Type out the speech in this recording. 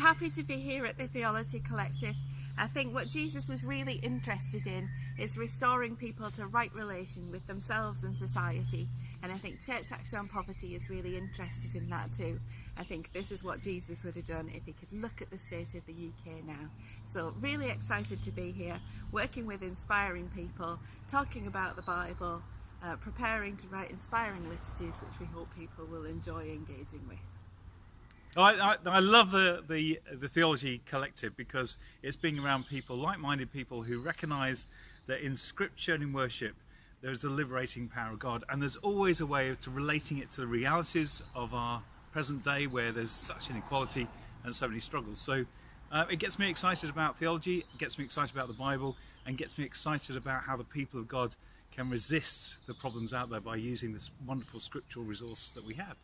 happy to be here at the Theology Collective. I think what Jesus was really interested in is restoring people to right relation with themselves and society. And I think Church Action on Poverty is really interested in that too. I think this is what Jesus would have done if he could look at the state of the UK now. So really excited to be here, working with inspiring people, talking about the Bible, uh, preparing to write inspiring liturgies which we hope people will enjoy engaging with. I, I, I, love the, the, the Theology Collective because it's being around people, like-minded people who recognise that in scripture and in worship there's a liberating power of God and there's always a way of relating it to the realities of our present day where there's such inequality and so many struggles. So uh, it gets me excited about theology, it gets me excited about the Bible and gets me excited about how the people of God can resist the problems out there by using this wonderful scriptural resource that we have.